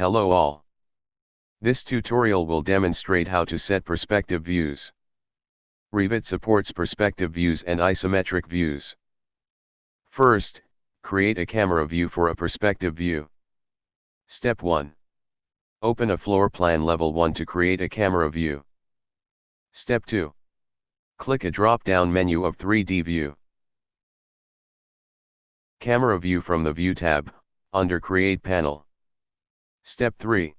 Hello all. This tutorial will demonstrate how to set perspective views. Revit supports perspective views and isometric views. First, create a camera view for a perspective view. Step 1. Open a floor plan level 1 to create a camera view. Step 2. Click a drop-down menu of 3D view. Camera view from the View tab, under Create panel. Step 3.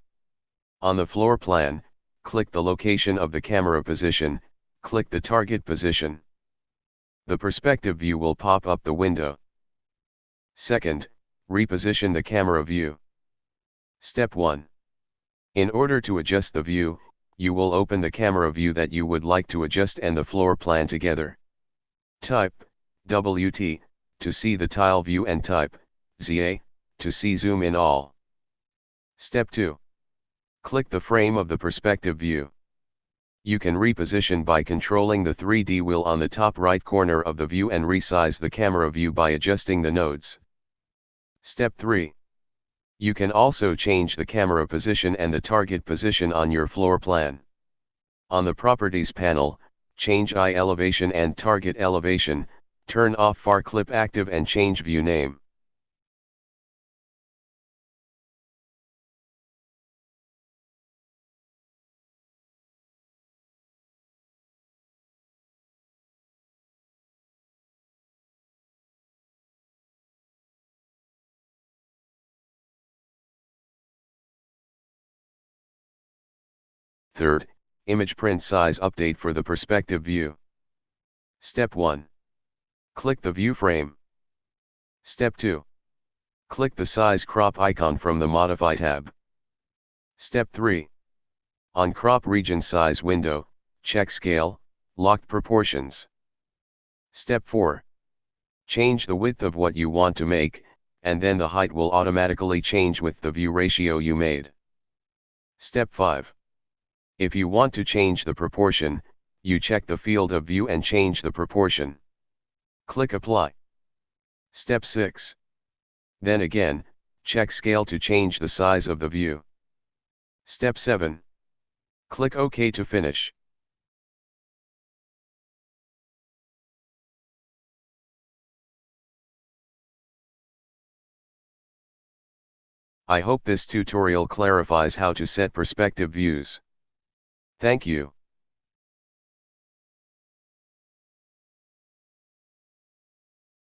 On the floor plan, click the location of the camera position, click the target position. The perspective view will pop up the window. Second, reposition the camera view. Step 1. In order to adjust the view, you will open the camera view that you would like to adjust and the floor plan together. Type, WT, to see the tile view and type, ZA, to see zoom in all. Step 2. Click the frame of the perspective view. You can reposition by controlling the 3D wheel on the top right corner of the view and resize the camera view by adjusting the nodes. Step 3. You can also change the camera position and the target position on your floor plan. On the Properties panel, change eye elevation and target elevation, turn off far clip active and change view name. Third, image print size update for the perspective view. Step 1. Click the view frame. Step 2. Click the size crop icon from the Modify tab. Step 3. On Crop Region Size window, check Scale, Locked Proportions. Step 4. Change the width of what you want to make, and then the height will automatically change with the view ratio you made. Step 5. If you want to change the proportion, you check the field of view and change the proportion. Click Apply. Step 6. Then again, check Scale to change the size of the view. Step 7. Click OK to finish. I hope this tutorial clarifies how to set perspective views. Thank you.